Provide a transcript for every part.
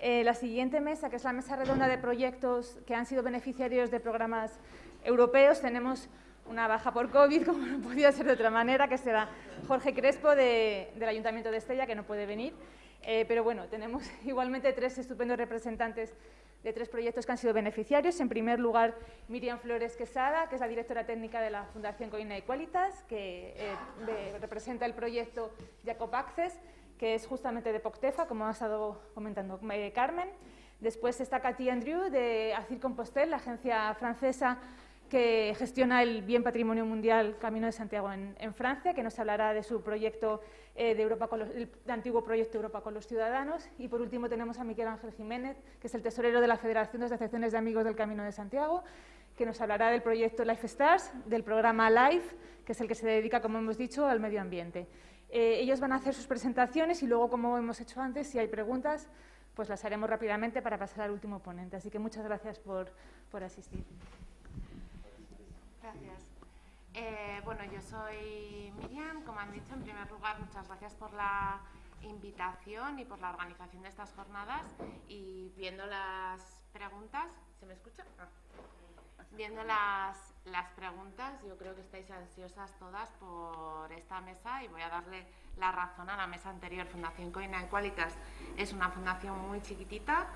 Eh, la siguiente mesa, que es la mesa redonda de proyectos que han sido beneficiarios de programas europeos, tenemos una baja por COVID, como no podía ser de otra manera, que será Jorge Crespo del Ayuntamiento de Estella, que no puede venir. Eh, pero bueno, tenemos igualmente tres estupendos representantes de tres proyectos que han sido beneficiarios. En primer lugar, Miriam Flores Quesada, que es la directora técnica de la Fundación Coina Equalitas, que eh, representa el proyecto Jacob Access, que es justamente de Poctefa, como ha estado comentando eh, Carmen. Después está Cathy Andrew, de Acir Compostelle, la agencia francesa que gestiona el bien patrimonio mundial Camino de Santiago en, Francia, que nos hablará de su proyecto eh, de Europa el antiguo proyecto Europa con los ciudadanos. Y por último tenemos a Miguel Ángel Jiménez, que es el tesorero de la Federación de Asociaciones de Amigos del Camino de Santiago, que nos hablará del proyecto Life Stars, del programa LIFE, que es el que se dedica, como hemos dicho, al medio ambiente. Eh, ellos van a hacer sus presentaciones y luego, como hemos hecho antes, si hay preguntas, pues las haremos rápidamente para pasar al último ponente. Así que muchas gracias por, por asistir. Gracias. Eh, bueno, yo soy Miriam, como han dicho, en primer lugar, muchas gracias por la invitación y por la organización de estas jornadas y viendo las preguntas, ¿se me escucha? Ah. Viendo las, las preguntas, yo creo que estáis ansiosas todas por esta mesa y voy a darle la razón a la mesa anterior. Fundación Coina Qualitas es una fundación muy chiquitita.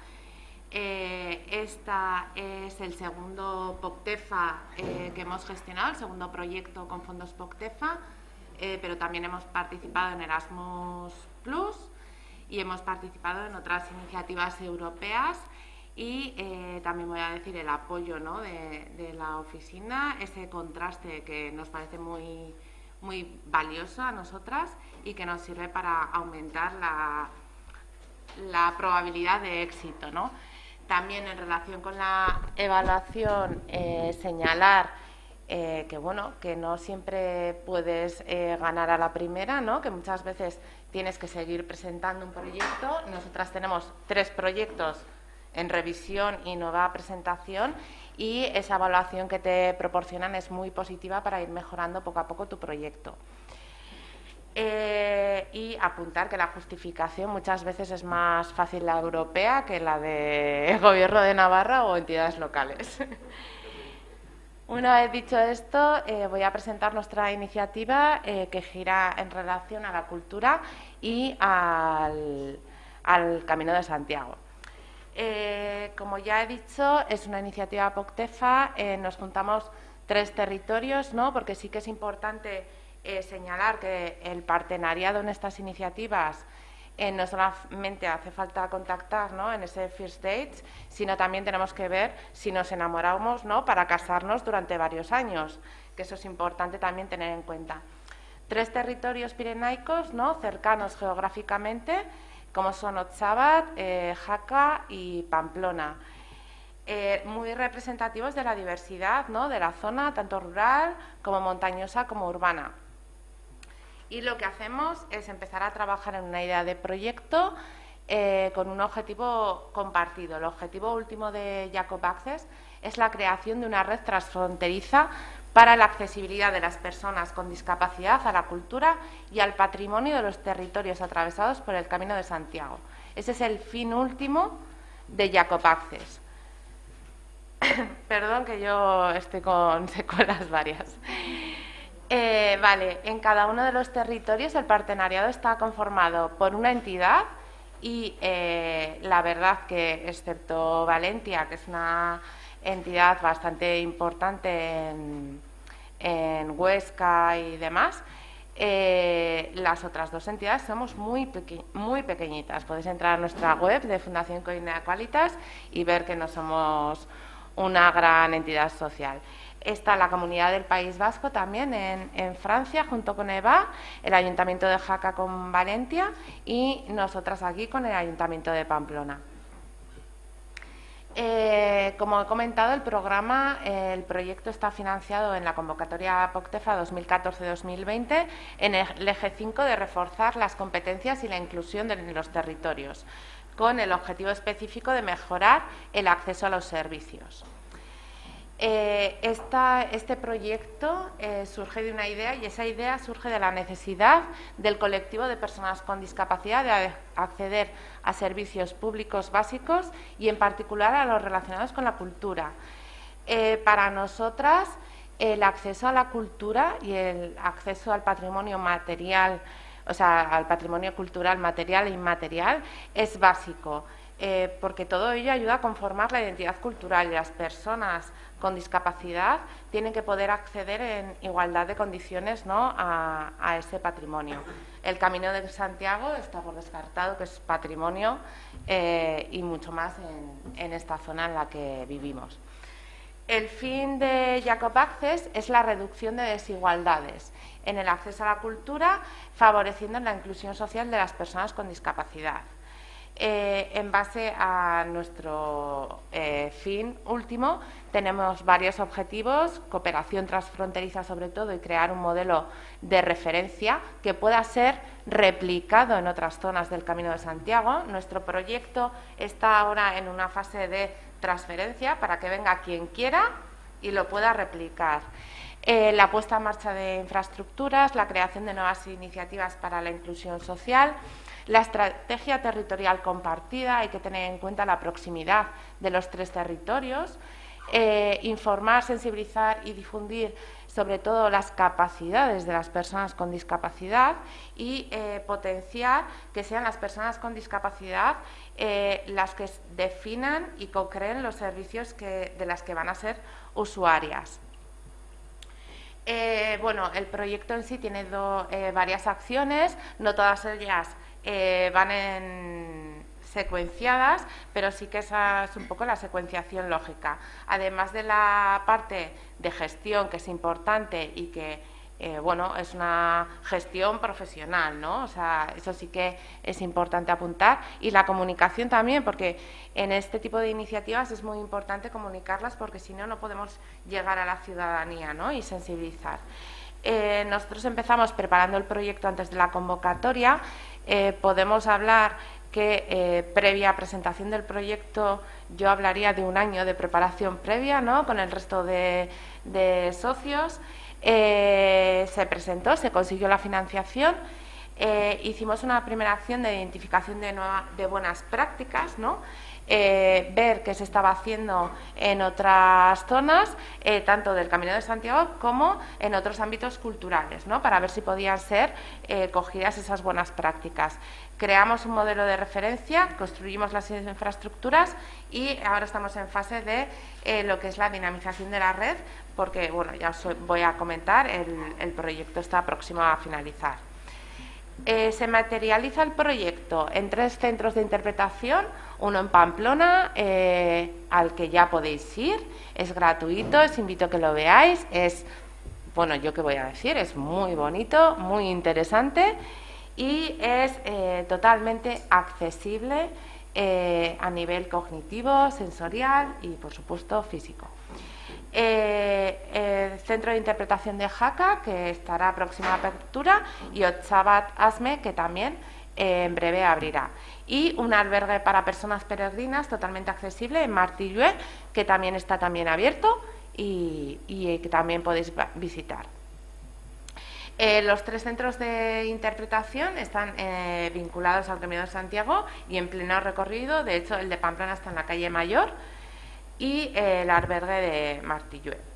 Eh, esta es el segundo POCTEFA eh, que hemos gestionado, el segundo proyecto con fondos POCTEFA, eh, pero también hemos participado en Erasmus Plus y hemos participado en otras iniciativas europeas y eh, también voy a decir el apoyo de, la oficina, ese contraste que nos parece muy, muy valioso a nosotras y que nos sirve para aumentar la, la probabilidad de éxito. También en relación con la evaluación, eh, señalar eh, que bueno, que no siempre puedes ganar a la primera, ¿no? que muchas veces tienes que seguir presentando un proyecto. Nosotras tenemos tres proyectos en revisión y nueva presentación y esa evaluación que te proporcionan es muy positiva para ir mejorando poco a poco tu proyecto. Eh, y apuntar que la justificación muchas veces es más fácil la europea que la del Gobierno de Navarra o entidades locales. Una vez dicho esto, eh, voy a presentar nuestra iniciativa eh, que gira en relación a la cultura y al Camino de Santiago. Eh, como ya he dicho, es una iniciativa POCTEFA, eh, nos juntamos tres territorios, ¿no? porque sí que es importante eh, señalar que el partenariado en estas iniciativas no solamente hace falta contactar ¿no? en ese first date, sino también tenemos que ver si nos enamoramos ¿no? para casarnos durante varios años, que eso es importante también tener en cuenta. Tres territorios pirenaicos ¿no? cercanos geográficamente, como son Otzabat, eh, Jaca y Pamplona. Eh, muy representativos de la diversidad de la zona, tanto rural como montañosa como urbana. Y lo que hacemos es empezar a trabajar en una idea de proyecto eh, con un objetivo compartido. El objetivo último de Jacob Access es la creación de una red transfronteriza para la accesibilidad de las personas con discapacidad a la cultura y al patrimonio de los territorios atravesados por el Camino de Santiago. Ese es el fin último de Jacob Access. Perdón que yo estoy con secuelas varias. Eh, vale, en cada uno de los territorios el partenariado está conformado por una entidad y eh, la verdad que, excepto Valencia, que es una entidad bastante importante en, Huesca y demás, eh, las otras dos entidades somos muy, muy pequeñitas. Podéis entrar a nuestra web de Fundación Coinea Qualitas y ver que no somos una gran entidad social. Está la Comunidad del País Vasco también en, en, Francia, junto con EVA, el Ayuntamiento de Jaca con Valencia y nosotras aquí con el Ayuntamiento de Pamplona. Eh, como he comentado, el programa, el proyecto está financiado en la convocatoria POCTEFA 2014-2020 en el eje 5 de reforzar las competencias y la inclusión de los territorios, con el objetivo específico de mejorar el acceso a los servicios. Eh, este proyecto eh, surge de una idea y esa idea surge de la necesidad del colectivo de personas con discapacidad de acceder a servicios públicos básicos y en particular a los relacionados con la cultura. Eh, para nosotras, el acceso a la cultura y el acceso al patrimonio material, o sea, al patrimonio cultural material e inmaterial, es básico. porque todo ello ayuda a conformar la identidad cultural y las personas con discapacidad tienen que poder acceder en igualdad de condiciones ¿no? a, ese patrimonio. El Camino de Santiago está por descartado que es patrimonio eh, y mucho más en, esta zona en la que vivimos. El fin de Jacob Access es la reducción de desigualdades en el acceso a la cultura, favoreciendo la inclusión social de las personas con discapacidad. Eh, en base a nuestro eh, fin último, tenemos varios objetivos, cooperación transfronteriza sobre todo y crear un modelo de referencia que pueda ser replicado en otras zonas del Camino de Santiago. Nuestro proyecto está ahora en una fase de transferencia para que venga quien quiera y lo pueda replicar. Eh, la puesta en marcha de infraestructuras, la creación de nuevas iniciativas para la inclusión social, la estrategia territorial compartida, hay que tener en cuenta la proximidad de los tres territorios, eh, informar, sensibilizar y difundir sobre todo las capacidades de las personas con discapacidad y eh, potenciar que sean las personas con discapacidad eh, las que definan y co-creen los servicios de las que van a ser usuarias. bueno, el proyecto en sí tiene varias acciones, no todas ellas eh, van en secuenciadas, pero sí que esa es un poco la secuenciación lógica. Además de la parte de gestión, que es importante y que eh, bueno, es una gestión profesional, ¿no? O sea, eso sí que es importante apuntar. Y la comunicación también, porque en este tipo de iniciativas es muy importante comunicarlas, porque si no, no podemos llegar a la ciudadanía, ¿no? Y sensibilizar. Eh, nosotros empezamos preparando el proyecto antes de la convocatoria eh, podemos hablar que eh, previa presentación del proyecto yo hablaría de un año de preparación previa ¿no? con el resto de, socios. Eh, se presentó, se consiguió la financiación, hicimos una primera acción de identificación de, de buenas prácticas, ¿no? Eh, ver qué se estaba haciendo en otras zonas, eh, tanto del Camino de Santiago como en otros ámbitos culturales, ¿no? para ver si podían ser eh, cogidas esas buenas prácticas. Creamos un modelo de referencia, construimos las infraestructuras y ahora estamos en fase de lo que es la dinamización de la red, porque bueno, ya os voy a comentar, el proyecto está próximo a finalizar. Eh, se materializa el proyecto en tres centros de interpretación, uno en Pamplona, eh, al que ya podéis ir, es gratuito, os invito a que lo veáis, es, bueno, yo qué voy a decir, es muy bonito, muy interesante y es eh, totalmente accesible a nivel cognitivo, sensorial y, por supuesto, físico. Eh, el Centro de Interpretación de Jaca, que estará próxima apertura, y Otsabat Asme, que también eh, en breve abrirá. Y un albergue para personas peregrinas totalmente accesible en Martillue, que también está también abierto y, que también podéis visitar. Eh, los tres centros de interpretación están vinculados al Camino de Santiago y en pleno recorrido. De hecho, el de Pamplona está en la calle Mayor y el albergue de Martillue.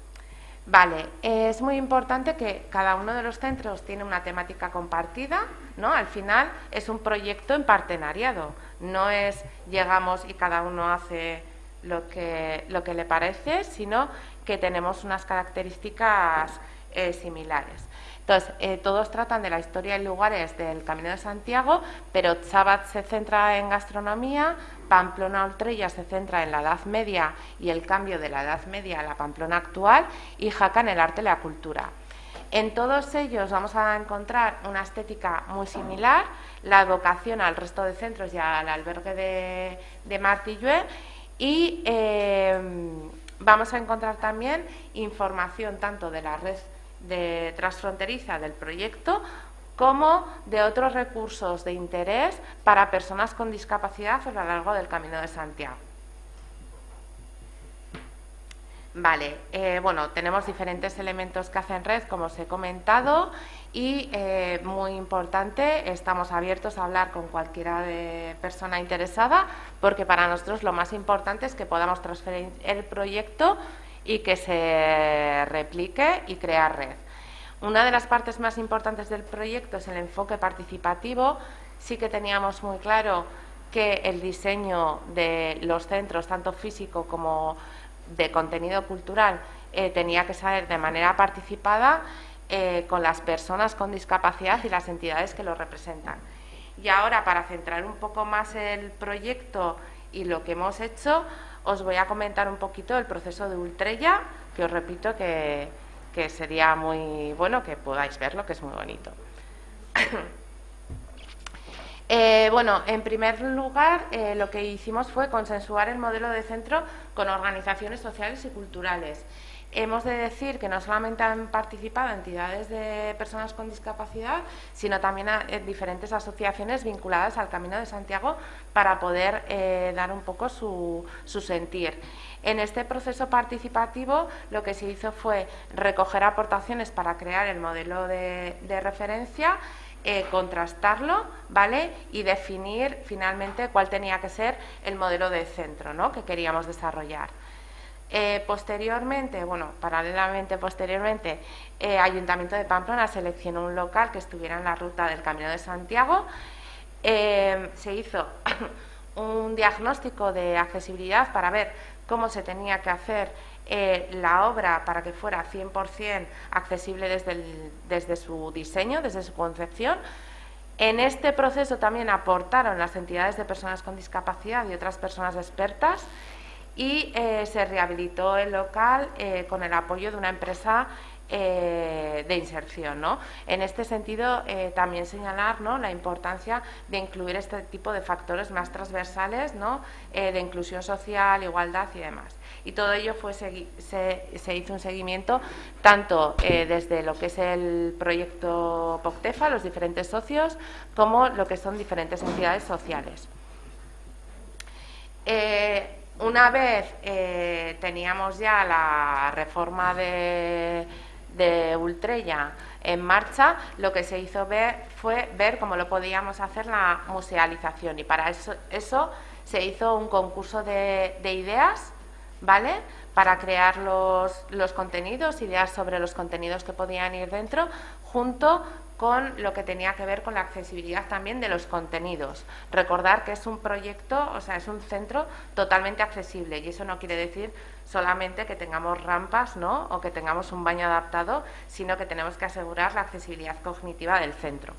Vale, es muy importante que cada uno de los centros tiene una temática compartida, ¿no? Al final es un proyecto en partenariado, no es llegamos y cada uno hace lo que, lo que le parece, sino que tenemos unas características eh, similares. Entonces, eh, todos tratan de la historia y lugares del Camino de Santiago, pero Chabat se centra en gastronomía, Pamplona Oltrella se centra en la Edad Media y el cambio de la Edad Media a la Pamplona actual y Jaca en el arte y la cultura. En todos ellos vamos a encontrar una estética muy similar, la evocación al resto de centros y al albergue de, de y eh, vamos a encontrar también información tanto de la red de transfronteriza del proyecto como de otros recursos de interés para personas con discapacidad a lo largo del Camino de Santiago. Vale, eh, bueno, tenemos diferentes elementos que hacen red, como os he comentado, y eh, muy importante, estamos abiertos a hablar con cualquiera de persona interesada, porque para nosotros lo más importante es que podamos transferir el proyecto y que se replique y crear red. Una de las partes más importantes del proyecto es el enfoque participativo. Sí que teníamos muy claro que el diseño de los centros, tanto físico como de contenido cultural eh, tenía que ser de manera participada eh, con las personas con discapacidad y las entidades que lo representan. Y ahora, para centrar un poco más el proyecto y lo que hemos hecho, os voy a comentar un poquito el proceso de Ultrella, que os repito que, sería muy bueno que podáis verlo, que es muy bonito. Eh, bueno, en primer lugar, eh, lo que hicimos fue consensuar el modelo de centro con organizaciones sociales y culturales. Hemos de decir que no solamente han participado entidades de personas con discapacidad, sino también diferentes asociaciones vinculadas al Camino de Santiago para poder eh, dar un poco su, sentir. En este proceso participativo lo que se hizo fue recoger aportaciones para crear el modelo de referencia, eh, contrastarlo ¿vale? y definir finalmente cuál tenía que ser el modelo de centro ¿no? que queríamos desarrollar. Eh, posteriormente, bueno, paralelamente, posteriormente, eh, Ayuntamiento de Pamplona seleccionó un local que estuviera en la ruta del Camino de Santiago. se hizo un diagnóstico de accesibilidad para ver cómo se tenía que hacer eh, la obra para que fuera 100% accesible desde, desde su diseño, desde su concepción. En este proceso también aportaron las entidades de personas con discapacidad y otras personas expertas y eh, se rehabilitó el local eh, con el apoyo de una empresa eh, de inserción. En este sentido, también señalar la importancia de incluir este tipo de factores más transversales de inclusión social, igualdad y demás. Y todo ello fue se, hizo un seguimiento tanto desde lo que es el proyecto POCTEFA, los diferentes socios, como lo que son diferentes entidades sociales. Una vez teníamos ya la reforma de de Ultrella en marcha, lo que se hizo ver fue ver cómo lo podíamos hacer la musealización y para eso, eso se hizo un concurso de, de ideas, ¿vale? Para crear los, los contenidos, ideas sobre los contenidos que podían ir dentro, junto con lo que tenía que ver con la accesibilidad también de los contenidos. Recordar que es un proyecto, o sea, es un centro totalmente accesible y eso no quiere decir solamente que tengamos rampas ¿no? o que tengamos un baño adaptado, sino que tenemos que asegurar la accesibilidad cognitiva del centro.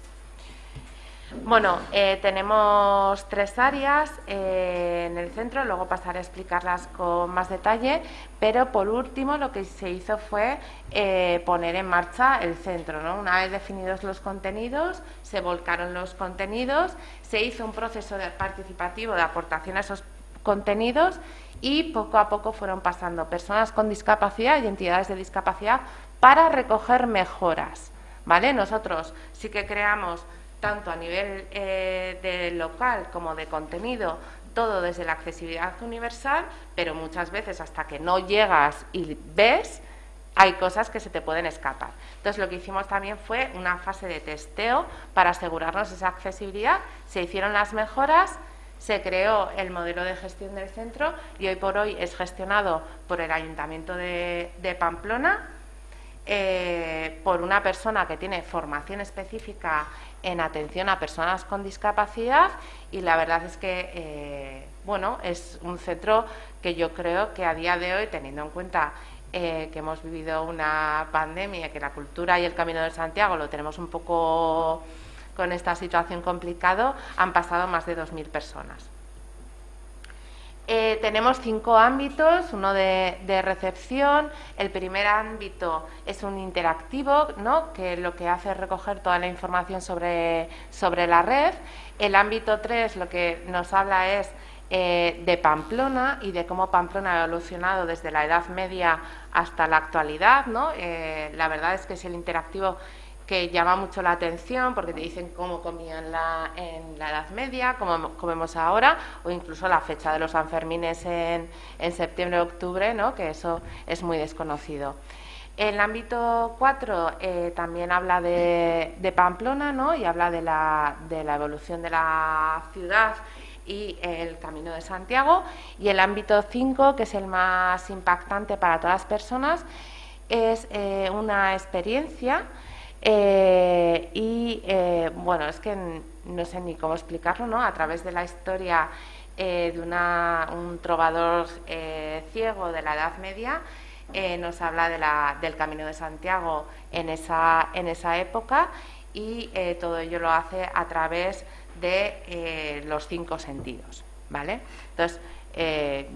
Bueno, eh, tenemos tres áreas eh, en el centro, luego pasaré a explicarlas con más detalle, pero por último lo que se hizo fue eh, poner en marcha el centro. ¿no? Una vez definidos los contenidos, se volcaron los contenidos, se hizo un proceso de participativo de aportación a esos contenidos y poco a poco fueron pasando personas con discapacidad y entidades de discapacidad para recoger mejoras. ¿vale? Nosotros sí que creamos tanto a nivel eh, de local como de contenido, todo desde la accesibilidad universal, pero muchas veces hasta que no llegas y ves, hay cosas que se te pueden escapar. Entonces lo que hicimos también fue una fase de testeo para asegurarnos esa accesibilidad, se hicieron las mejoras, se creó el modelo de gestión del centro y hoy por hoy es gestionado por el Ayuntamiento de, Pamplona, eh, por una persona que tiene formación específica en atención a personas con discapacidad y la verdad es que eh, bueno es un centro que yo creo que a día de hoy teniendo en cuenta eh, que hemos vivido una pandemia que la cultura y el camino de Santiago lo tenemos un poco con esta situación complicado han pasado más de 2.000 personas eh, tenemos cinco ámbitos, uno de, recepción. El primer ámbito es un interactivo, ¿no? que lo que hace es recoger toda la información sobre, sobre la red. El ámbito 3 lo que nos habla es eh, de Pamplona y de cómo Pamplona ha evolucionado desde la Edad Media hasta la actualidad. ¿no? Eh, la verdad es que es el interactivo que llama mucho la atención porque te dicen cómo comían la, en la Edad Media, cómo comemos ahora, o incluso la fecha de los Sanfermines en, en septiembre-octubre, ¿no? que eso es muy desconocido. El ámbito 4 eh, también habla de, de, Pamplona ¿no? y habla de la, de la evolución de la ciudad y el Camino de Santiago. Y el ámbito 5, que es el más impactante para todas las personas, es eh, una experiencia eh, y, eh, bueno, es que no sé ni cómo explicarlo, ¿no? A través de la historia de una, un trovador ciego de la Edad Media, nos habla de la, del Camino de Santiago en esa, en esa época y todo ello lo hace a través de los cinco sentidos, ¿vale? Entonces,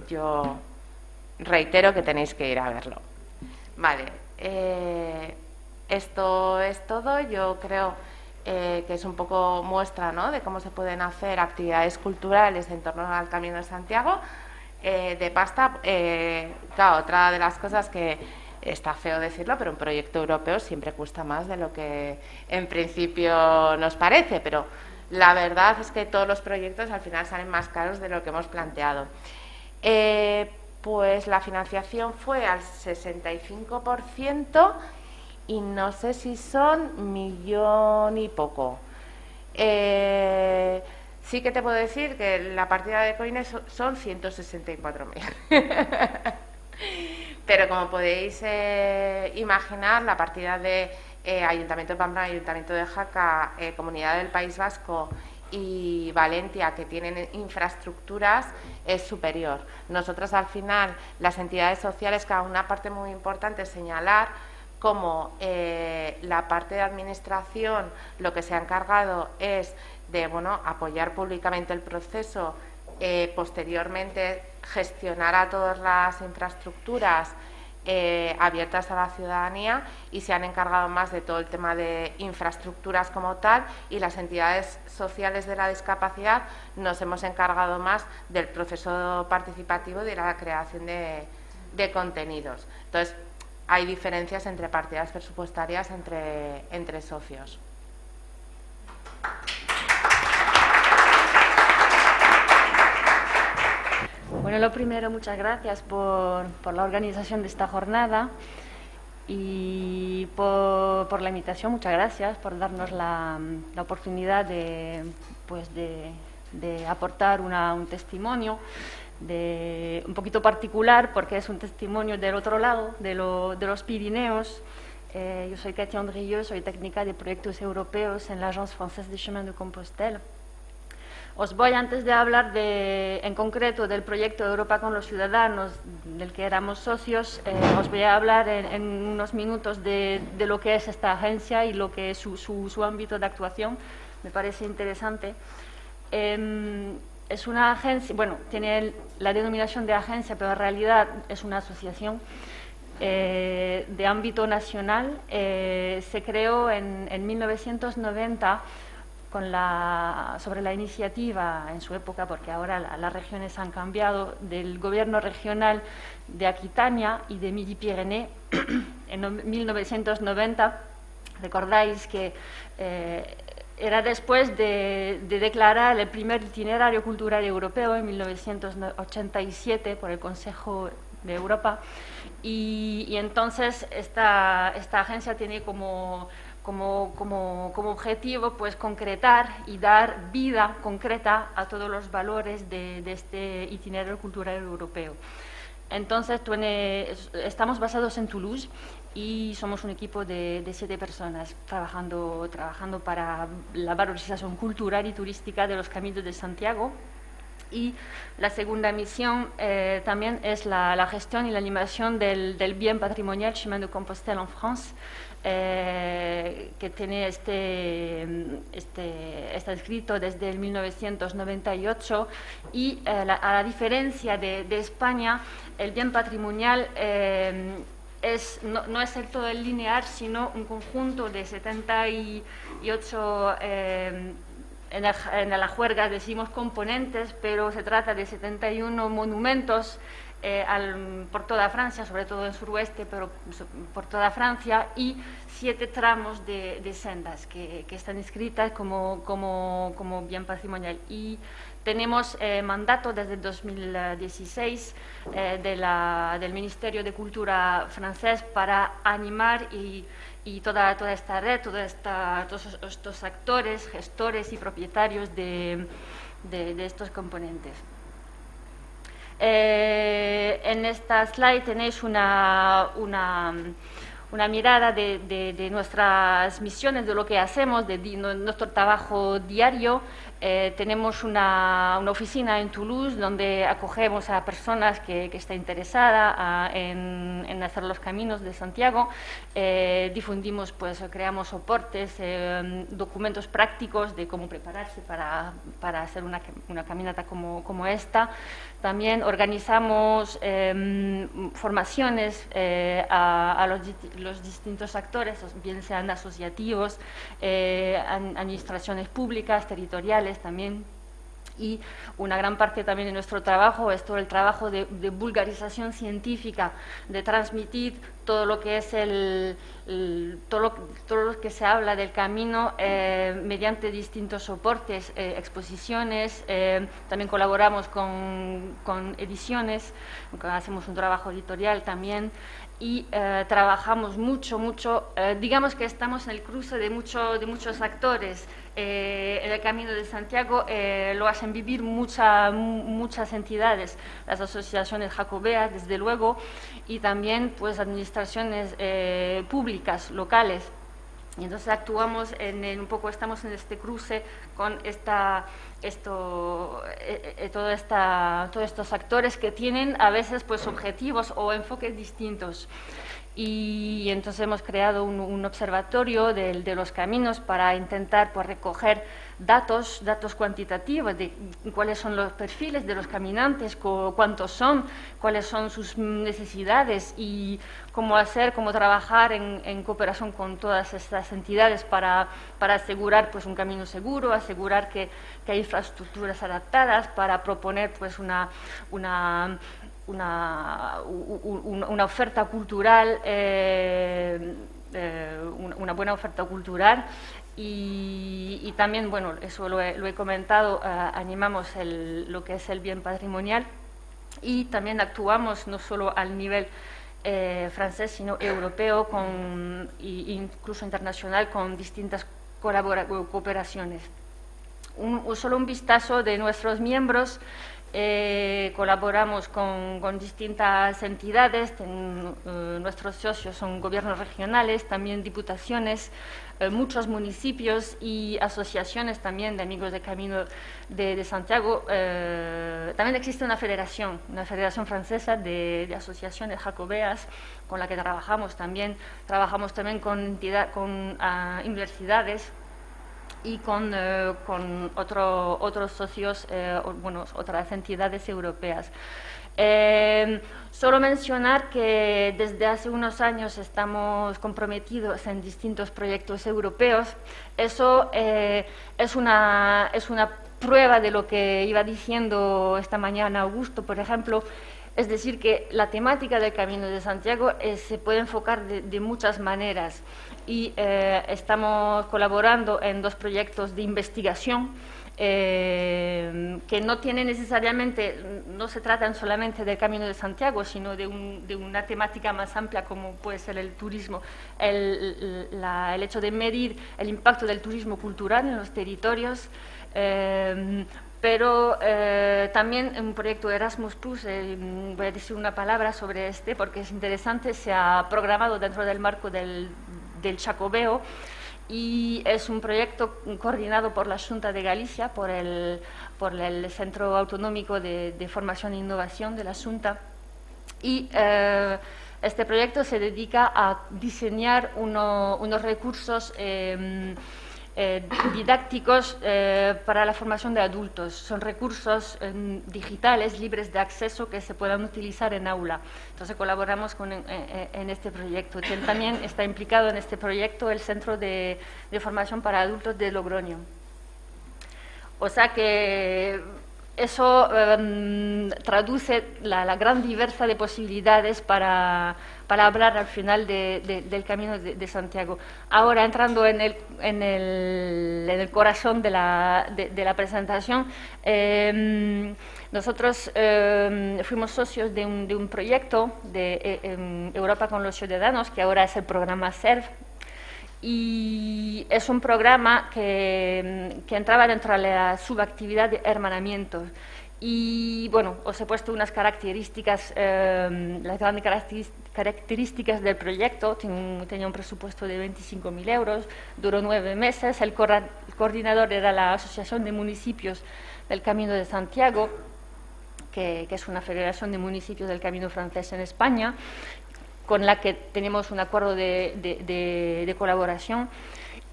yo reitero que tenéis que ir a verlo. Vale, eh, esto es todo. Yo creo eh, que es un poco muestra ¿no? de cómo se pueden hacer actividades culturales en torno al Camino de Santiago. Eh, de pasta, claro, otra de las cosas que está feo decirlo, pero un proyecto europeo siempre cuesta más de lo que en principio nos parece, pero la verdad es que todos los proyectos al final salen más caros de lo que hemos planteado pues la financiación fue al 65% y no sé si son millón y poco. Eh, sí que te puedo decir que la partida de coines son 164.000. Pero como podéis eh, imaginar, la partida de eh, Ayuntamiento de Pamplona, Ayuntamiento de Jaca, Comunidad del País Vasco y Valencia, que tienen infraestructuras, es superior. Nosotros, al final, las entidades sociales, cada una parte muy importante señalar cómo eh, la parte de administración lo que se ha encargado es de bueno, apoyar públicamente el proceso, eh, posteriormente gestionar a todas las infraestructuras eh, abiertas a la ciudadanía y se han encargado más de todo el tema de infraestructuras como tal y las entidades sociales de la discapacidad nos hemos encargado más del proceso participativo y de la creación de, de contenidos. Entonces, hay diferencias entre partidas presupuestarias entre, entre socios. Bueno, lo primero, muchas gracias por, la organización de esta jornada y por, la invitación, muchas gracias por darnos la, oportunidad de, pues de, aportar un testimonio de, un poquito particular porque es un testimonio del otro lado, de, los Pirineos. Eh, yo soy Katia Andrieux, soy técnica de proyectos europeos en la Agence Française de Chemin de Compostelle. Os voy, antes de hablar de, en concreto del proyecto Europa con los Ciudadanos, del que éramos socios, eh, os voy a hablar en, unos minutos de, lo que es esta agencia y lo que es su, ámbito de actuación. Me parece interesante. Em, es una agencia, bueno, tiene la denominación de agencia, pero en realidad es una asociación eh, de ámbito nacional. Eh, se creó en, en 1990 sobre la iniciativa en su época, porque ahora las regiones han cambiado, del gobierno regional de Aquitania y de Midi-Pyrénées en 1990. Recordáis que eh, era después de, declarar el primer itinerario cultural europeo en 1987 por el Consejo de Europa. Y, entonces esta, esta agencia tiene como como, como, como, objetivo pues concretar y dar vida concreta a todos los valores de, este itinerario cultural europeo. Entonces, estamos basados en Toulouse y somos un equipo de, siete personas trabajando, trabajando para la valorización cultural y turística de los caminos de Santiago. Y la segunda misión eh, también es la, gestión y la animación del, del bien patrimonial Chemin de Compostelle en France, eh, que tiene este, este, está escrito desde el 1998 y eh, a la diferencia de, España, el bien patrimonial eh, es, no, es el todo el lineal, sino un conjunto de 78 en, en la juerga decimos componentes, pero se trata de 71 monumentos por toda Francia, sobre todo en suroeste, pero por toda Francia, y siete tramos de, sendas que, están inscritas como, como, como bien patrimonial. Y tenemos eh, mandato desde 2016 eh, de del Ministerio de Cultura francés para animar y, toda, esta red, todos estos actores, gestores y propietarios de, de, estos componentes. Eh, en esta slide tenéis una, mirada de, nuestras misiones, de lo que hacemos, de, nuestro trabajo diario. Eh, tenemos una, una, oficina en Toulouse donde acogemos a personas que, que están interesadas en, hacer los caminos de Santiago. Eh, difundimos, pues creamos soportes, eh, documentos prácticos de cómo prepararse para, para hacer una, una caminata como, como esta. También organizamos em, formaciones eh, a, los, distintos actores, bien sean asociativos, eh, administraciones públicas, territoriales también y una gran parte también de nuestro trabajo es todo el trabajo de, vulgarización científica, de transmitir todo lo que es el, todo, lo, todo, lo, que se habla del camino eh, mediante distintos soportes, eh, exposiciones, eh, también colaboramos con, con ediciones, hacemos un trabajo editorial también y trabajamos mucho, mucho, digamos que estamos en el cruce de, mucho, de muchos actores, eh, en el Camino de Santiago eh, lo hacen vivir muchas entidades, las asociaciones jacobeas, desde luego, y también pues, administraciones eh, públicas, locales. Y entonces actuamos en, un poco, estamos en este cruce con esta, esto, todo esta, todos estos actores que tienen a veces pues, objetivos o enfoques distintos y entonces hemos creado un, observatorio de, los caminos para intentar pues, recoger datos, datos cuantitativos de cuáles son los perfiles de los caminantes, cuántos son, cuáles son sus necesidades y cómo hacer, cómo trabajar en, cooperación con todas estas entidades para, para, asegurar pues, un camino seguro, asegurar que, que hay infraestructuras adaptadas, para proponer pues, una, una una, una oferta cultural, eh, eh, una buena oferta cultural y, también, bueno, eso lo he, comentado, eh, animamos lo que es el bien patrimonial y también actuamos no solo al nivel francés, sino europeo con, e incluso internacional con distintas cooperaciones. solo un vistazo de nuestros miembros eh, colaboramos con, distintas entidades, eh, nuestros socios son gobiernos regionales, también diputaciones, eh, muchos municipios y asociaciones también de amigos de Camino de, Santiago. también existe una federación, una federación francesa de, asociaciones jacobeas con la que trabajamos también. Trabajamos también con ah, universidades y con, eh, con otro, otros socios, eh, bueno, otras entidades europeas. Eh, solo mencionar que desde hace unos años estamos comprometidos en distintos proyectos europeos. Eso es, una, es una prueba de lo que iba diciendo esta mañana Augusto, por ejemplo. Es decir, que la temática del Camino de Santiago se puede enfocar de muchas maneras y eh, estamos colaborando en dos proyectos de investigación eh, que no tienen necesariamente, no se tratan solamente del Camino de Santiago, sino de, una temática más amplia como puede ser el turismo, el, hecho de medir el impacto del turismo cultural en los territorios. Eh, pero también un proyecto Erasmus Plus, voy a decir una palabra sobre este porque es interesante, se ha programado dentro del marco del, del Chacobeo y es un proyecto coordinado por la Junta de Galicia, por el, por el Centro Autonómico de, Formación e Innovación de la Junta. Y eh, este proyecto se dedica a diseñar unos recursos eh, eh, didácticos eh, para la formación de adultos. Son recursos eh, digitales libres de acceso que se puedan utilizar en aula. Entonces colaboramos con, en, este proyecto. También está implicado en este proyecto el Centro de, Formación para Adultos de Logroño. O sea que eso em, traduce la, gran diversa de posibilidades para, hablar al final del Camino de, Santiago. Ahora, entrando en el, en el, corazón de la, presentación, em, nosotros em, fuimos socios de un, proyecto de eh, Europa con los Ciudadanos, que ahora es el programa SERV, y es un programa que, entraba dentro de la subactividad de hermanamiento. Y bueno, os he puesto unas características, em, las grandes características del proyecto. tenía un presupuesto de 25.000 euros, duró nueve meses. El, coordinador era la Asociación de Municipios del Camino de Santiago, que, que, es una federación de municipios del Camino francés en España con la que tenemos un acuerdo de, colaboración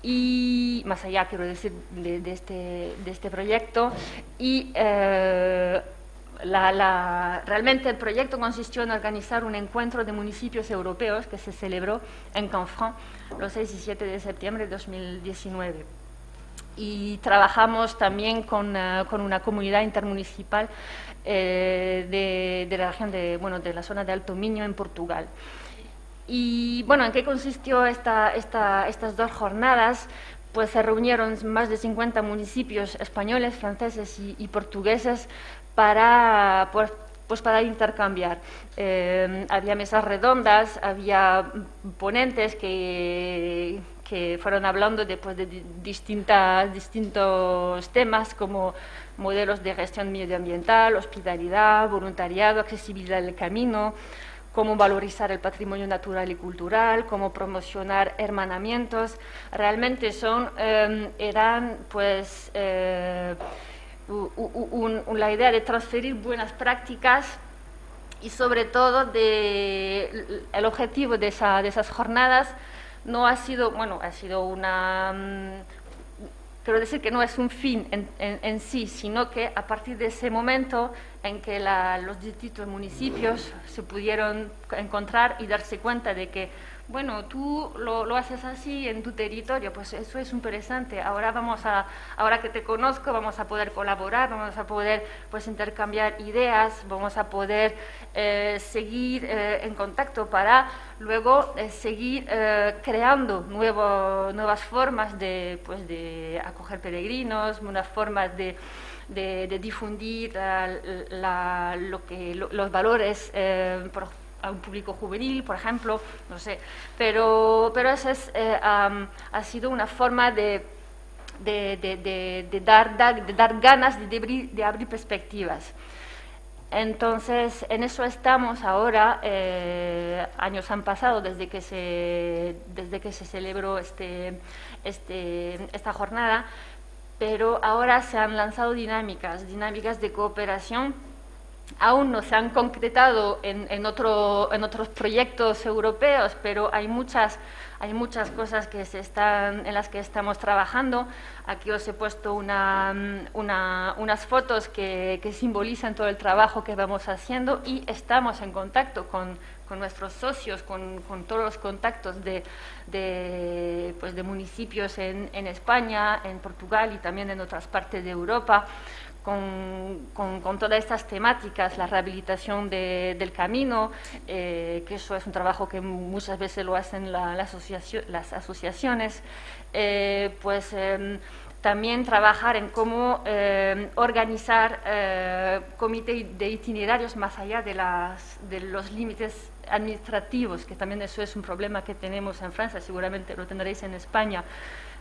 y más allá, quiero decir, de, este, este, proyecto. Y eh, realmente el proyecto consistió en organizar un encuentro de municipios europeos que se celebró en Canfranc los 6 y 7 de septiembre de 2019. Y trabajamos también con, eh, una comunidad intermunicipal eh, de, la región de, bueno, de la zona de Alto Miño en Portugal. Y bueno, ¿en qué consistió esta, estas dos jornadas? Pues se reunieron más de 50 municipios españoles, franceses y, portugueses para, pues, para intercambiar. Eh, había mesas redondas, había ponentes que, que fueron hablando de, pues, de distintas, distintos temas como modelos de gestión medioambiental, hospitalidad, voluntariado, accesibilidad del camino, cómo valorizar el patrimonio natural y cultural, cómo promocionar hermanamientos. Realmente son, em, eran pues eh, la idea de transferir buenas prácticas y sobre todo el objetivo de, esa, de esas jornadas no ha sido, bueno, ha sido una mm, quiero decir que no es un fin en, sí, sino que a partir de ese momento en que los distintos municipios se pudieron encontrar y darse cuenta de que bueno, tú lo, haces así en tu territorio, pues eso es interesante. Ahora vamos a, ahora que te conozco, vamos a poder colaborar, vamos a poder pues intercambiar ideas, vamos a poder eh, seguir eh, en contacto para luego eh, seguir creando nuevo, nuevas formas de, pues, de acoger peregrinos, nuevas formas de, de, difundir lo que, los valores a un público juvenil, por ejemplo, no sé, pero, pero esa es, eh, ha sido una forma de, de, dar, de dar ganas de abrir, de abrir perspectivas. Entonces, en eso estamos ahora. Eh, años han pasado desde que se, desde que se celebró este, este, esta jornada, pero ahora se han lanzado dinámicas, dinámicas de cooperación aún no se han concretado en, otros proyectos europeos, pero hay muchas, hay muchas cosas en las que estamos trabajando. Aquí os he puesto unas fotos que, simbolizan todo el trabajo que vamos haciendo y estamos en contacto con, nuestros socios, con, todos los contactos de, pues municipios en España, en Portugal y también en otras partes de Europa con, todas estas temáticas, la rehabilitación del camino, eh, que eso es un trabajo que muchas veces lo hacen las asociaciones, eh, pues em, también trabajar en cómo em, organizar eh, comités de itinerarios más allá de, las, de los límites administrativos, que también eso es un problema que tenemos en Francia, seguramente lo tendréis en España,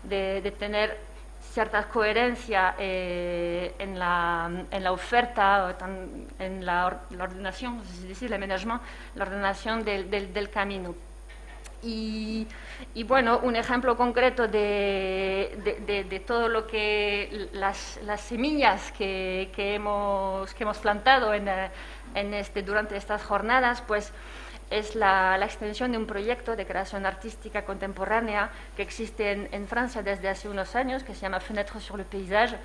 de, de tener cierta coherencia eh, en, la, en, la, oferta, en la, ordenación, no sé si decir, el management, la ordenación del, camino. Y, bueno, un ejemplo concreto de, de, todo lo que las, las semillas que, que, hemos, que hemos plantado en, en este, durante estas jornadas, pues es la, extensión de un proyecto de creación artística contemporánea que existe en, Francia desde hace unos años, que se llama Fenêtre sur le paysage,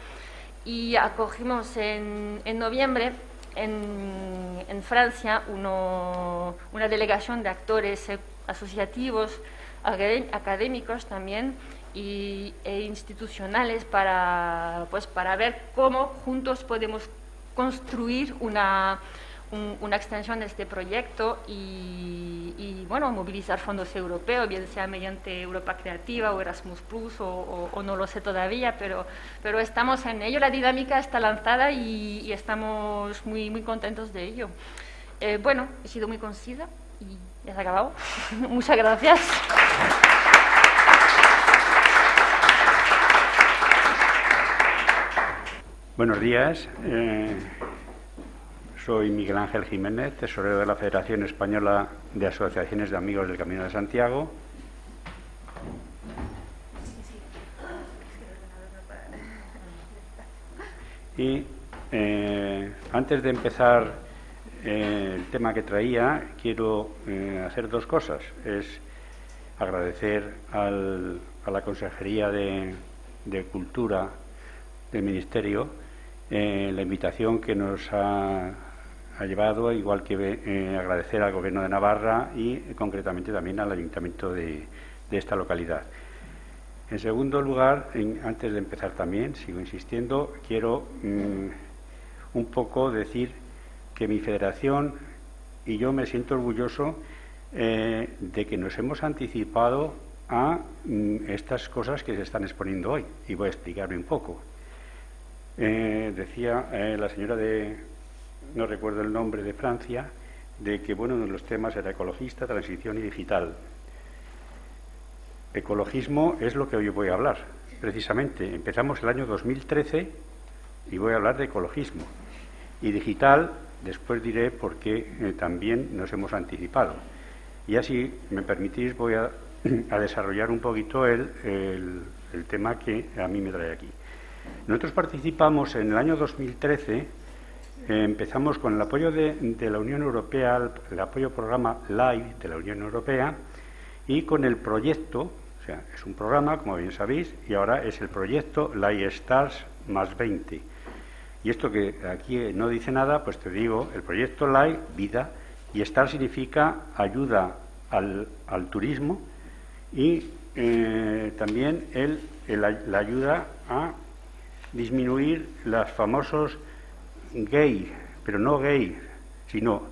y acogimos en, noviembre en, Francia una delegación de actores asociativos, académicos también, y, e institucionales para, pues, para ver cómo juntos podemos construir una, una extensión de este proyecto y, bueno, movilizar fondos europeos, bien sea mediante Europa Creativa o Erasmus Plus o, no lo sé todavía, pero, pero estamos en ello. La dinámica está lanzada y, estamos muy, muy contentos de ello. Eh, bueno, he sido muy concisa y ya se ha acabado. Muchas gracias. Buenos días. Eh, soy Miguel Ángel Jiménez, tesorero de la Federación Española de Asociaciones de Amigos del Camino de Santiago. Y eh, antes de empezar eh, el tema que traía, quiero eh, hacer dos cosas. Es agradecer a la Consejería de Cultura del Ministerio la invitación que nos ha ha llevado, igual que eh, agradecer al Gobierno de Navarra y concretamente también al Ayuntamiento de, esta localidad. En segundo lugar, antes de empezar también, sigo insistiendo, quiero mm, un poco decir que mi federación y yo me siento orgulloso eh, de que nos hemos anticipado a mm, estas cosas que se están exponiendo hoy y voy a explicarme un poco. Eh, decía la señora de, no recuerdo el nombre de Francia, de que bueno, uno de los temas era ecologista, transición y digital. Ecologismo es lo que hoy voy a hablar, precisamente. Empezamos el año 2013 y voy a hablar de ecologismo. Y digital, después diré por qué eh, también nos hemos anticipado. Y así, me permitís, voy a, desarrollar un poquito el, el tema que a mí me trae aquí. Nosotros participamos en el año 2013 eh, empezamos con el apoyo de, la Unión Europea, el, apoyo programa LIVE de la Unión Europea y con el proyecto, o sea, es un programa, como bien sabéis, y ahora es el proyecto LIVE Stars más 20. Y esto que aquí no dice nada, pues te digo, el proyecto LIVE, vida, y STAR significa ayuda al, turismo y eh, también el, la ayuda a disminuir los famosos gay, pero no gay, sino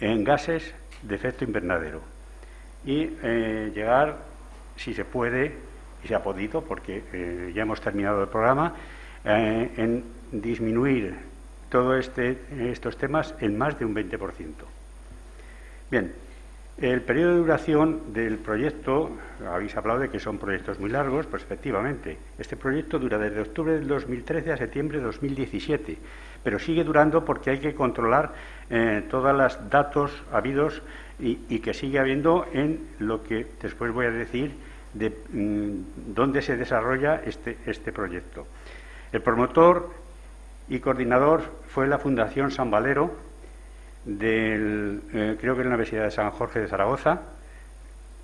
en gases de efecto invernadero. Y eh, llegar, si se puede, y se ha podido, porque eh, ya hemos terminado el programa, eh, en disminuir todos este, estos temas en más de un 20%. Bien, el periodo de duración del proyecto, habéis hablado de que son proyectos muy largos, pues efectivamente, este proyecto dura desde octubre del 2013 a septiembre de 2017 pero sigue durando porque hay que controlar eh, todos los datos habidos y, que sigue habiendo en lo que después voy a decir de mm, dónde se desarrolla este, este proyecto. El promotor y coordinador fue la Fundación San Valero, del, eh, creo que en la Universidad de San Jorge de Zaragoza,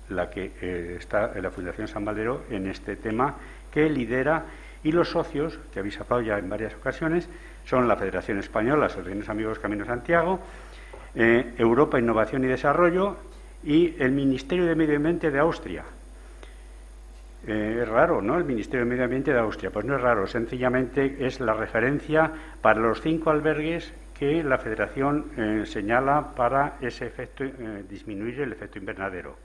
la que eh, está en la Fundación San Valero en este tema, que lidera, y los socios, que habéis hablado ya en varias ocasiones, son la Federación Española, Asociaciones Amigos Camino Santiago, eh, Europa Innovación y Desarrollo y el Ministerio de Medio Ambiente de Austria. Eh, es raro, ¿no? El Ministerio de Medio Ambiente de Austria. Pues no es raro, sencillamente es la referencia para los cinco albergues que la Federación eh, señala para ese efecto, disminuir el efecto invernadero.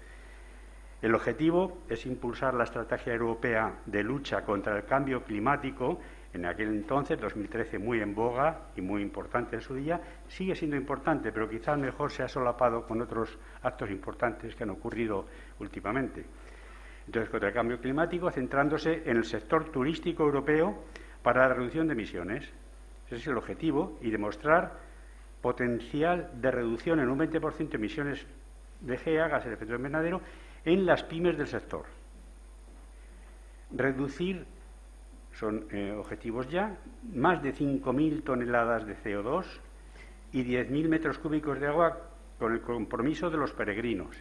El objetivo es impulsar la estrategia europea de lucha contra el cambio climático en aquel entonces, 2013, muy en boga y muy importante en su día, sigue siendo importante, pero quizás mejor se ha solapado con otros actos importantes que han ocurrido últimamente. Entonces, contra el cambio climático, centrándose en el sector turístico europeo para la reducción de emisiones. Ese es el objetivo y demostrar potencial de reducción en un 20% de emisiones de GEA, gases de efecto invernadero, en las pymes del sector. Reducir son eh, objetivos ya, más de 5.000 toneladas de CO2 y 10.000 metros cúbicos de agua con el compromiso de los peregrinos.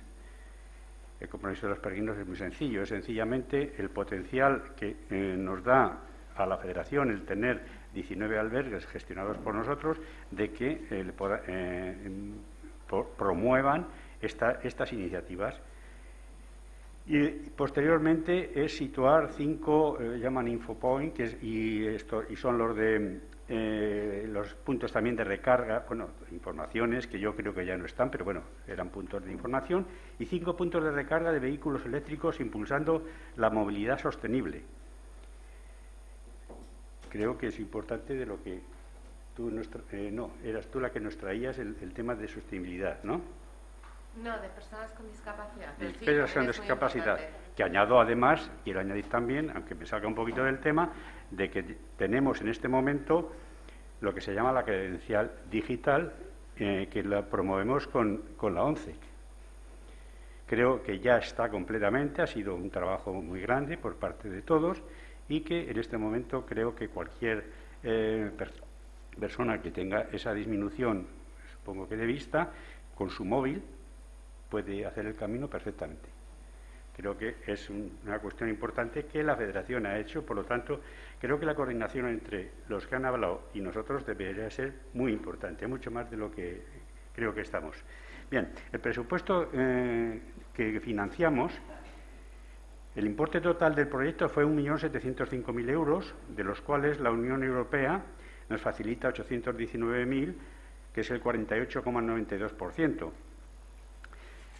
El compromiso de los peregrinos es muy sencillo, es sencillamente el potencial que eh, nos da a la Federación el tener 19 albergues gestionados por nosotros de que eh, promuevan estas iniciativas y posteriormente es situar cinco, eh, llaman infopoint, y, esto, y son los de eh, los puntos también de recarga, bueno, informaciones que yo creo que ya no están, pero bueno, eran puntos de información, y cinco puntos de recarga de vehículos eléctricos impulsando la movilidad sostenible. Creo que es importante de lo que tú, eh, no, eras tú la que nos traías el, tema de sostenibilidad, ¿no? No, de personas con discapacidad. De personas con discapacidad. Que añado además, quiero añadir también, aunque me salga un poquito del tema, de que tenemos en este momento lo que se llama la credencial digital, eh, que la promovemos con, la ONCE. Creo que ya está completamente, ha sido un trabajo muy grande por parte de todos y que en este momento creo que cualquier eh, persona que tenga esa disminución, supongo que de vista, con su móvil puede hacer el camino perfectamente. Creo que es una cuestión importante que la Federación ha hecho, por lo tanto, creo que la coordinación entre los que han hablado y nosotros debería ser muy importante, mucho más de lo que creo que estamos. Bien, el presupuesto eh, que financiamos, el importe total del proyecto fue 1.705.000 euros, de los cuales la Unión Europea nos facilita 819.000, que es el 48,92%.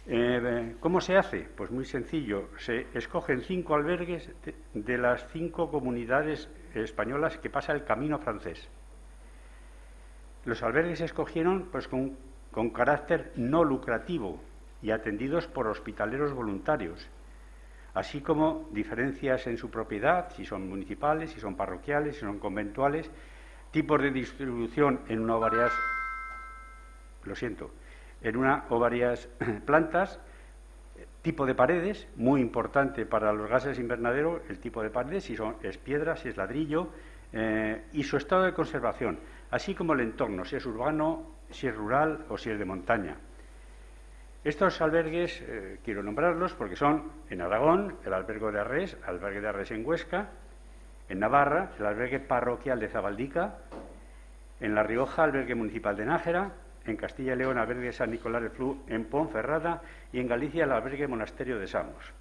Eh, ¿Cómo se hace? Pues muy sencillo. Se escogen cinco albergues de, las cinco comunidades españolas que pasa el camino francés. Los albergues se escogieron pues, con, con carácter no lucrativo y atendidos por hospitaleros voluntarios, así como diferencias en su propiedad, si son municipales, si son parroquiales, si son conventuales, tipos de distribución en una o varias. Lo siento en una o varias plantas, tipo de paredes, muy importante para los gases invernadero, el tipo de paredes, si son, es piedra, si es ladrillo, eh, y su estado de conservación, así como el entorno, si es urbano, si es rural o si es de montaña. Estos albergues, eh, quiero nombrarlos porque son en Aragón, el albergue de Arres, el albergue de Arres en Huesca, en Navarra, el albergue parroquial de Zabaldica, en La Rioja, el albergue municipal de Nájera, en Castilla y León albergue San Nicolás de Flu en Ponferrada y en Galicia el albergue Monasterio de Samos.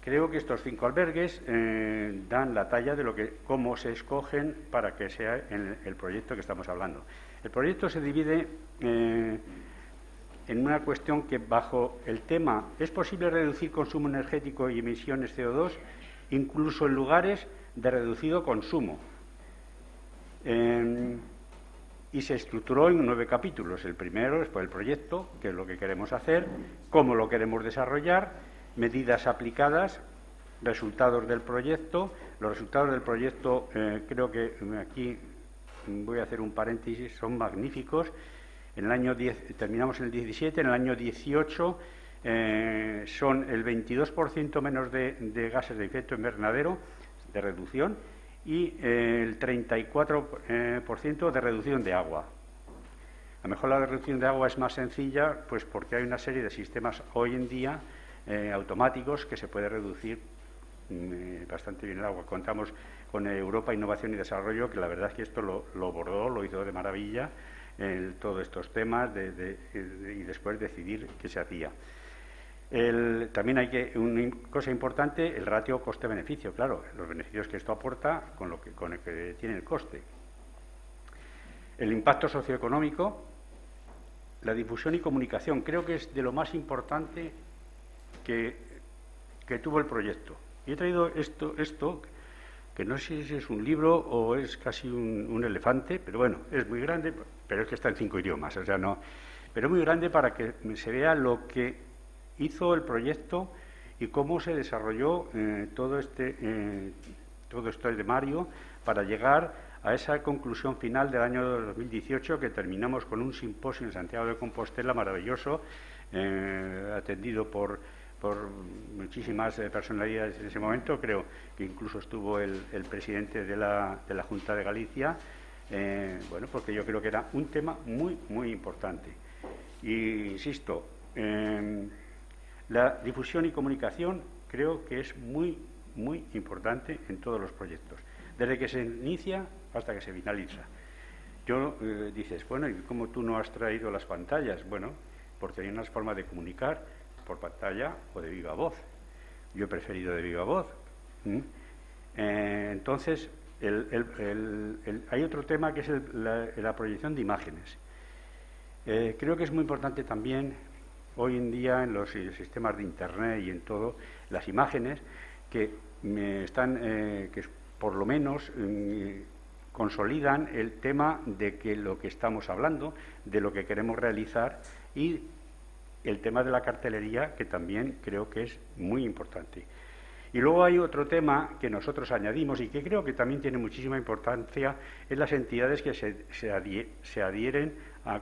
Creo que estos cinco albergues eh, dan la talla de lo que, cómo se escogen para que sea el, proyecto que estamos hablando. El proyecto se divide eh, en una cuestión que bajo el tema ¿es posible reducir consumo energético y emisiones CO2 incluso en lugares de reducido consumo? y se estructuró en nueve capítulos. El primero es el proyecto, que es lo que queremos hacer, cómo lo queremos desarrollar, medidas aplicadas, resultados del proyecto. Los resultados del proyecto, eh, creo que aquí voy a hacer un paréntesis, son magníficos. En el año 10, terminamos en el 17, en el año 18 eh, son el 22% menos de gases de efecto invernadero de reducción y eh, el 34% eh, de reducción de agua. A lo mejor la reducción de agua es más sencilla, pues porque hay una serie de sistemas hoy en día automáticos que se puede reducir mm, bastante bien el agua. Contamos con Europa Innovación y Desarrollo, que la verdad es que esto lo, lo bordó, lo hizo de maravilla, todos estos temas, y después decidir qué se hacía también hay que, una cosa importante, el ratio coste-beneficio, claro, los beneficios que esto aporta con, lo que, con el que tiene el coste. El impacto socioeconómico, la difusión y comunicación, creo que es de lo más importante que, que tuvo el proyecto. Y he traído esto, esto, que no sé si es un libro o es casi un, elefante, pero bueno, es muy grande, pero es que está en cinco idiomas, o sea, no. Pero muy grande para que se vea lo que hizo el proyecto y cómo se desarrolló eh, todo este eh, todo esto de Mario para llegar a esa conclusión final del año 2018 que terminamos con un simposio en Santiago de Compostela maravilloso eh, atendido por por muchísimas personalidades en ese momento, creo que incluso estuvo el, presidente de la, de la, Junta de Galicia, bueno, porque yo creo que era un tema muy, muy importante. Y insisto, la difusión y comunicación creo que es muy, muy importante en todos los proyectos, desde que se inicia hasta que se finaliza. Yo eh, dices, bueno, ¿y cómo tú no has traído las pantallas? Bueno, porque hay unas formas de comunicar por pantalla o de viva voz. Yo he preferido de viva voz. Eh, entonces, hay otro tema que es la, proyección de imágenes. Eh, creo que es muy importante también hoy en día en los sistemas de Internet y en todo, las imágenes que me están, eh, que por lo menos mm, consolidan el tema de que lo que estamos hablando, de lo que queremos realizar y el tema de la cartelería, que también creo que es muy importante. Y luego hay otro tema que nosotros añadimos y que creo que también tiene muchísima importancia, es las entidades que se, adhieren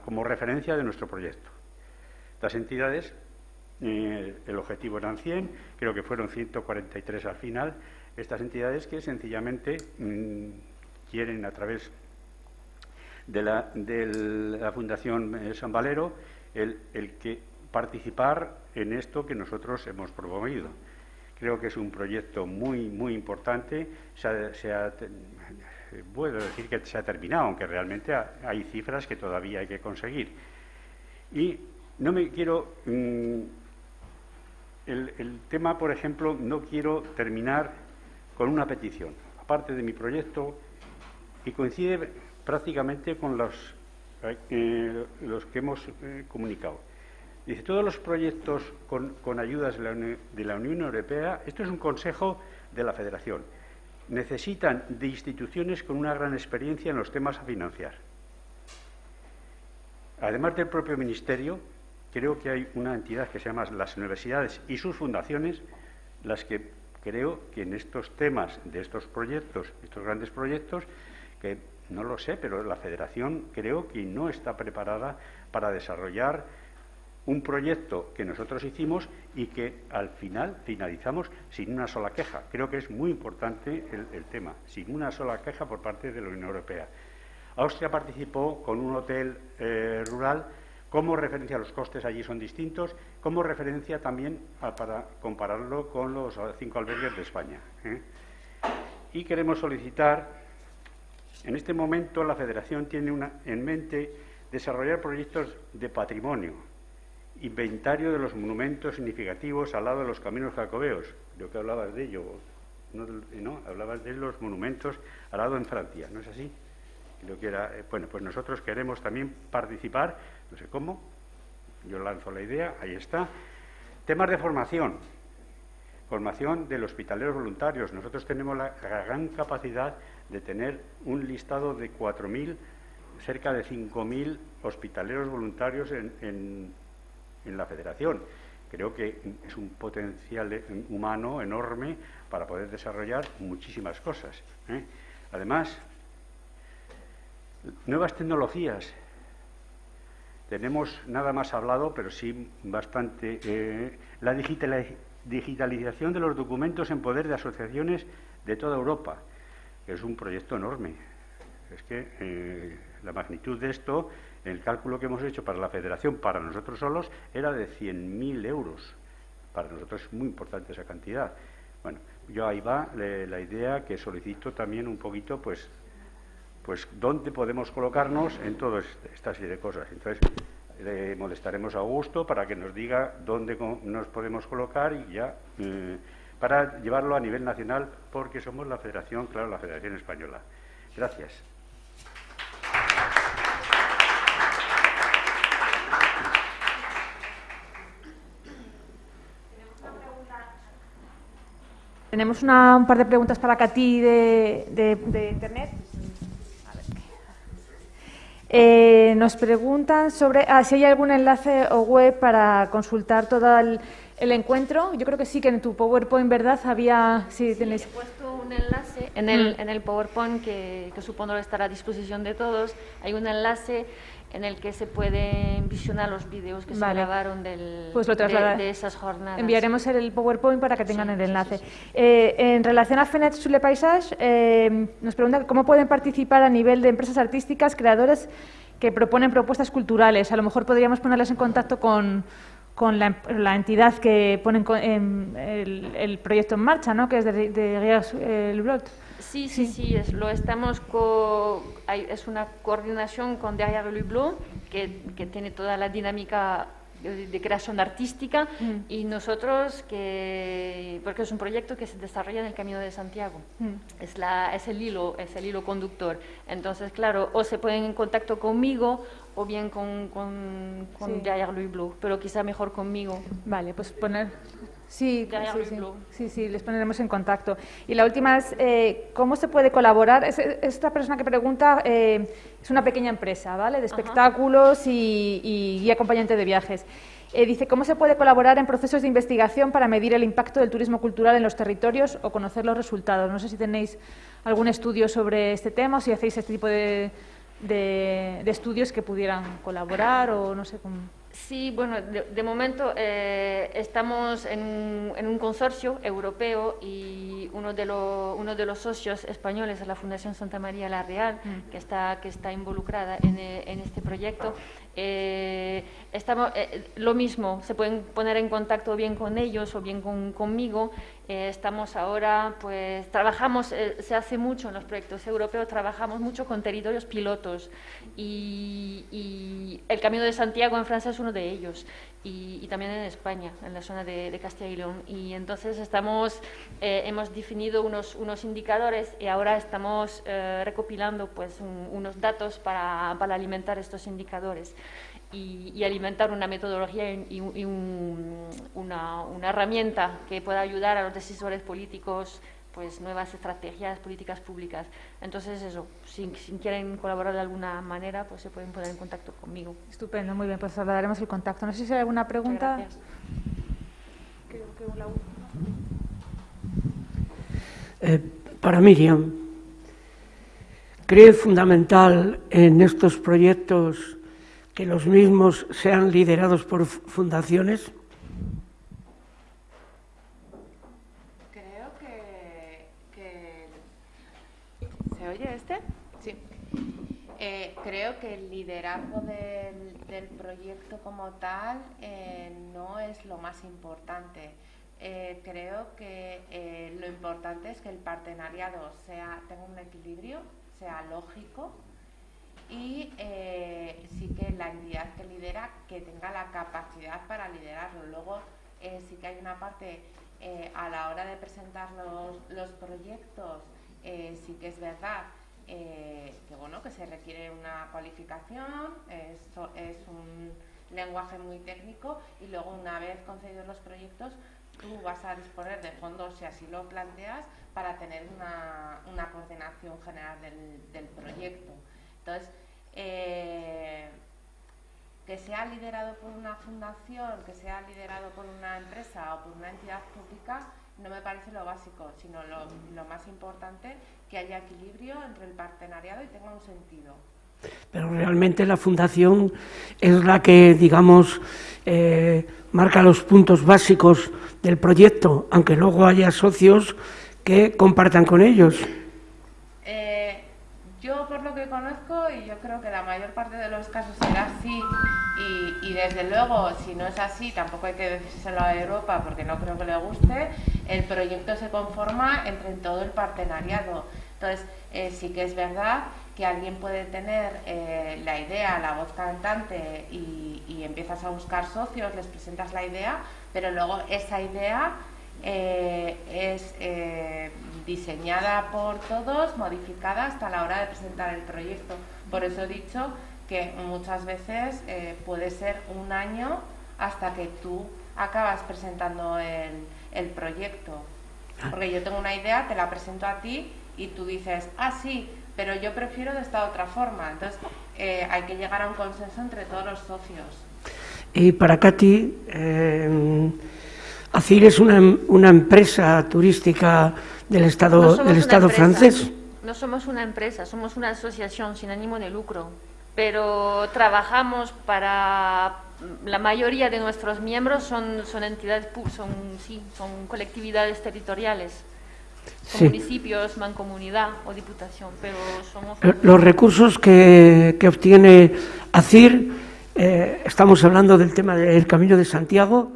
como referencia de nuestro proyecto. Las entidades, eh, el objetivo eran 100, creo que fueron 143 al final, estas entidades que sencillamente mm, quieren a través de la, de la Fundación eh, San Valero el, que participar en esto que nosotros hemos promovido. Creo que es un proyecto muy, muy importante. puedo decir que se ha terminado, aunque realmente hay cifras que todavía hay que conseguir. Y no me quiero. Mm, el, tema, por ejemplo, no quiero terminar con una petición, aparte de mi proyecto, y coincide prácticamente con los, eh, los que hemos eh, comunicado. Dice, todos los proyectos con, ayudas de la, de la, Unión Europea, esto es un consejo de la Federación, necesitan de instituciones con una gran experiencia en los temas a financiar. Además del propio Ministerio, creo que hay una entidad que se llama las universidades y sus fundaciones, las que creo que en estos temas de estos proyectos, estos grandes proyectos, que no lo sé, pero la Federación creo que no está preparada para desarrollar un proyecto que nosotros hicimos y que al final finalizamos sin una sola queja. Creo que es muy importante el, tema, sin una sola queja por parte de la Unión Europea. Austria participó con un hotel eh, rural como referencia, los costes allí son distintos, como referencia también para compararlo con los cinco albergues de España. ¿eh? Y queremos solicitar, en este momento la Federación tiene una, en mente desarrollar proyectos de patrimonio, inventario de los monumentos significativos al lado de los caminos jacobeos. Creo que hablabas de ello, ¿no? Hablabas de los monumentos al lado en Francia, ¿no es así? Creo que era, eh, bueno, pues nosotros queremos también participar, no sé cómo, yo lanzo la idea, ahí está. Temas de formación, formación de los hospitaleros voluntarios. Nosotros tenemos la gran capacidad de tener un listado de 4.000, cerca de 5.000 hospitaleros voluntarios en en la federación. Creo que es un potencial humano enorme para poder desarrollar muchísimas cosas. ¿eh? Además, nuevas tecnologías. Tenemos nada más hablado, pero sí bastante, eh, la digitalización de los documentos en poder de asociaciones de toda Europa, es un proyecto enorme. Es que eh, la magnitud de esto el cálculo que hemos hecho para la federación, para nosotros solos, era de 100.000 euros. Para nosotros es muy importante esa cantidad. Bueno, yo ahí va la idea que solicito también un poquito, pues, pues dónde podemos colocarnos en toda esta serie de cosas. Entonces, le molestaremos a Augusto para que nos diga dónde nos podemos colocar y ya eh, para llevarlo a nivel nacional, porque somos la Federación, claro, la Federación Española. Gracias. Tenemos un par de preguntas para Katy de, Internet. Eh, nos preguntan sobre ah, si hay algún enlace o web para consultar todo el, encuentro. Yo creo que sí, que en tu PowerPoint, ¿verdad? Había... Sí, tenéis... puesto un enlace en el, mm. en el PowerPoint que, que supongo estará a disposición de todos. Hay un enlace en el que se pueden visionar los vídeos que se grabaron del, pues de, esas jornadas. Enviaremos el PowerPoint para que tengan el enlace. Eh, en relación a FENET sur le Paysage, eh, nos pregunta cómo pueden participar a nivel de empresas artísticas, creadores que proponen propuestas culturales. A lo mejor podríamos ponerles en contacto con, con la, entidad que pone el, el, proyecto en marcha, ¿no? que es de, de el Blot. Sí, sí, sí, es, lo estamos es una coordinación con Derrière le que, que, tiene toda la dinámica de, creación artística mm. y nosotros que, porque es un proyecto que se desarrolla en el Camino de Santiago, mm. es, la, es, el hilo, es el hilo conductor. Entonces, claro, o se ponen en contacto conmigo o bien con, con, con Louis Blue, pero quizá mejor conmigo. Vale, pues poner Sí, sí, sí, les pondremos en contacto. Y la última es, eh, ¿cómo se puede colaborar? esta persona que pregunta eh, es una pequeña empresa, ¿vale? De espectáculos y, y, y, acompañante de viajes. Eh, dice, ¿cómo se puede colaborar en procesos de investigación para medir el impacto del turismo cultural en los territorios o conocer los resultados? No sé si tenéis algún estudio sobre este tema o si hacéis este tipo de, de, de estudios que pudieran colaborar o no sé cómo... Sí, bueno, de, momento eh, estamos en un, consorcio europeo y uno de, uno de los socios españoles es la Fundación Santa María La Real, mm. que, está, que está involucrada en, en este proyecto. Eh, estamos, eh, lo mismo, se pueden poner en contacto bien con ellos o bien conmigo. Eh, estamos ahora, pues trabajamos, se hace mucho en los proyectos europeos, trabajamos mucho con territorios pilotos y, el Camino de Santiago en Francia es uno de ellos y, también en España, en la zona de, Castilla y León. Y entonces estamos, hemos definido unos, unos indicadores y ahora estamos recopilando pues unos datos para, para alimentar estos indicadores y, alimentar una metodología y, una, herramienta que pueda ayudar a los decisores políticos pues nuevas estrategias, políticas públicas. Entonces, eso, si, quieren colaborar de alguna manera, pues se pueden poner en contacto conmigo. Estupendo, muy bien, pues daremos el contacto. No sé si hay alguna pregunta. Gracias. Eh, para Miriam, ¿cree fundamental en estos proyectos que los mismos sean liderados por fundaciones? Creo que... ¿Se oye este? Sí. Eh, creo que el liderazgo del, proyecto como tal eh, no es lo más importante. Eh, creo que lo importante es que el partenariado sea, tenga un equilibrio, sea lógico y sí que la entidad que lidera que tenga la capacidad para liderarlo. Luego sí que hay una parte a la hora de presentar los, proyectos, sí que es verdad que bueno que se requiere una cualificación, es, es un lenguaje muy técnico y luego una vez concedidos los proyectos tú vas a disponer de fondos si así lo planteas para tener una, una coordinación general del, del proyecto. Entonces, eh, que sea liderado por una fundación, que sea liderado por una empresa o por una entidad pública, no me parece lo básico, sino lo, más importante, que haya equilibrio entre el partenariado y tenga un sentido. Pero realmente la fundación es la que, digamos, eh, marca los puntos básicos del proyecto, aunque luego haya socios que compartan con ellos. Conozco, y yo creo que la mayor parte de los casos será así, y, desde luego si no es así, tampoco hay que decírselo a Europa porque no creo que le guste, el proyecto se conforma entre todo el partenariado. Entonces, eh, sí que es verdad que alguien puede tener eh, la idea, la voz cantante y, y, empiezas a buscar socios, les presentas la idea, pero luego esa idea eh, es diseñada por todos, modificada hasta la hora de presentar el proyecto. Por eso he dicho que muchas veces eh, puede ser un año hasta que tú acabas presentando el, proyecto. Porque yo tengo una idea, te la presento a ti y tú dices, ah, sí, pero yo prefiero de esta otra forma. Entonces, eh, hay que llegar a un consenso entre todos los socios. Y para Katy, eh, ACIR es una, una empresa turística del Estado, del Estado francés. No somos una empresa, somos una asociación sin ánimo de lucro, pero trabajamos para la mayoría de nuestros miembros son, son entidades, son, sí, son colectividades territoriales, son municipios, mancomunidad o diputación, pero somos... Los recursos que, que obtiene ACIR, eh, estamos hablando del tema del Camino de Santiago,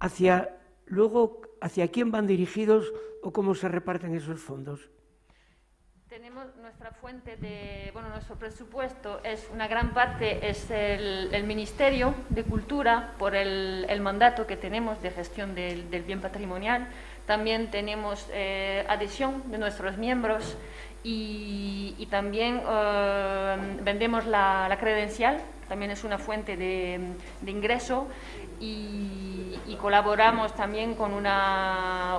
hacia luego, ¿hacia quién van dirigidos o cómo se reparten esos fondos? tenemos nuestra fuente de, bueno, nuestro presupuesto es una gran parte es el, Ministerio de Cultura por el, mandato que tenemos de gestión del, bien patrimonial. También tenemos eh, adhesión de nuestros miembros y, también eh, vendemos la, credencial, también es una fuente de, ingreso y, colaboramos también con una,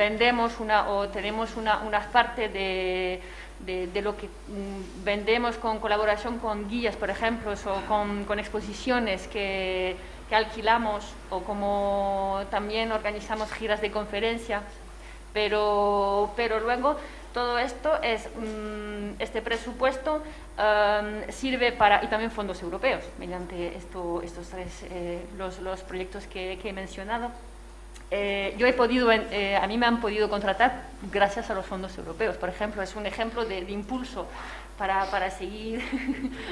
vendemos una, o tenemos una, una parte de, de, lo que mm, vendemos con colaboración con guías, por ejemplo, o con, con exposiciones que, que, alquilamos o como también organizamos giras de conferencia, pero, pero luego todo esto es, mm, este presupuesto um, sirve para, y también fondos europeos, mediante esto, estos tres, eh, los, los, proyectos que, que he mencionado. Eh, yo he podido, eh, a mí me han podido contratar gracias a los fondos europeos. Por ejemplo, es un ejemplo de, impulso para, para, seguir,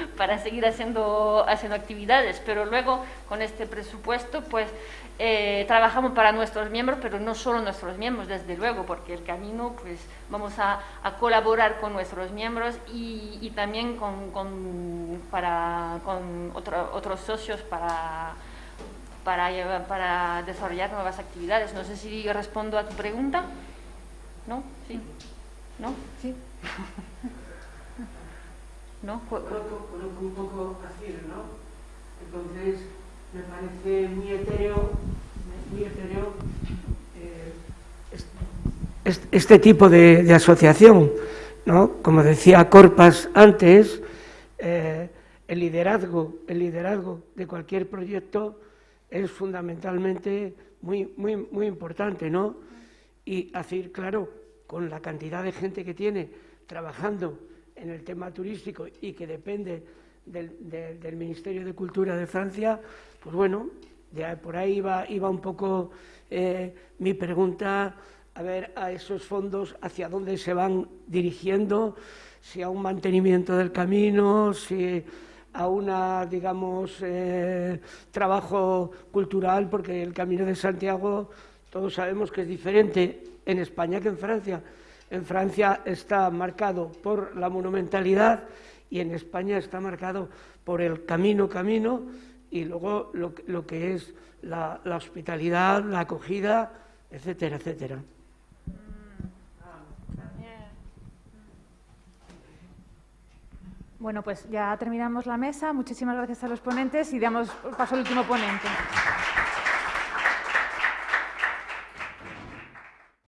para seguir haciendo, haciendo actividades. Pero luego, con este presupuesto, pues eh, trabajamos para nuestros miembros, pero no solo nuestros miembros, desde luego, porque el camino, pues vamos a, colaborar con nuestros miembros y, también con, con, para, con otros socios para para, para desarrollar nuevas actividades. No sé si respondo a tu pregunta. ¿No? ¿Sí? ¿No? ¿Sí? ¿No? Conozco un poco así, ¿no? Entonces, me parece muy etéreo, muy etéreo eh, este tipo de, asociación, ¿no? Como decía Corpas antes, eh, el liderazgo, el liderazgo de cualquier proyecto es fundamentalmente muy, muy, muy importante, ¿no? Y hacer, claro, con la cantidad de gente que tiene trabajando en el tema turístico y que depende del, Ministerio de Cultura de Francia, pues bueno, por ahí iba, iba un poco eh, mi pregunta, a ver, a esos fondos, hacia dónde se van dirigiendo, si a un mantenimiento del camino, si a una, digamos, eh, trabajo cultural, porque el Camino de Santiago todos sabemos que es diferente en España que en Francia. En Francia está marcado por la monumentalidad y en España está marcado por el camino, camino y luego lo, lo que es la hospitalidad, la acogida, etcétera, etcétera. Bueno, pues ya terminamos la mesa. Muchísimas gracias a los ponentes y damos paso al último ponente.